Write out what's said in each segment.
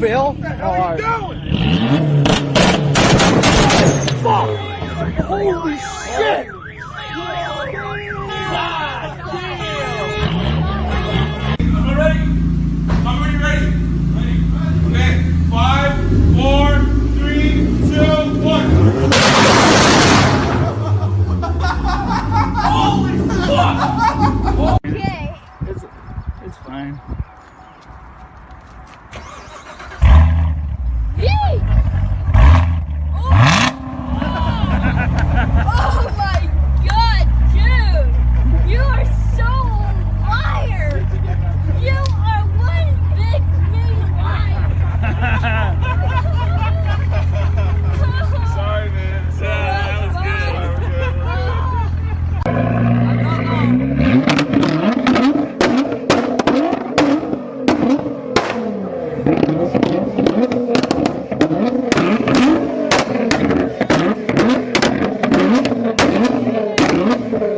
Bill? What the hell are you doing? Fuck! Holy shit!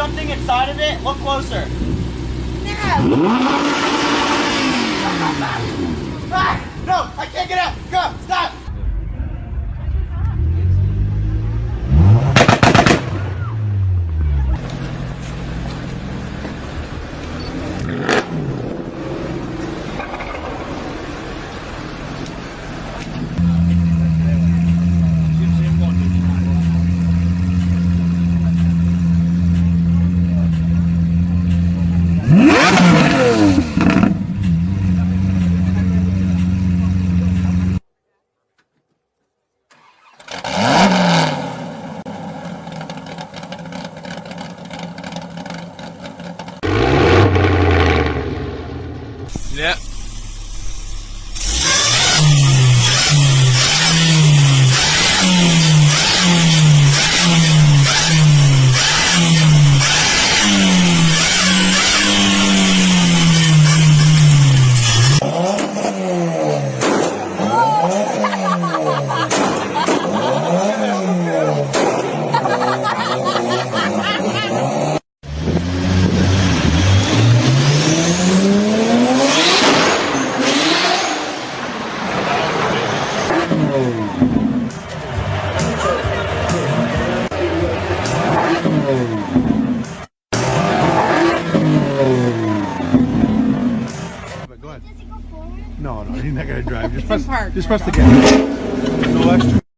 something inside of it? Look closer. No! No, I can't get out! Go! Stop! Yeah. Does it go forward? No, no, you're not going to drive. Just press, just press the gas. No extra.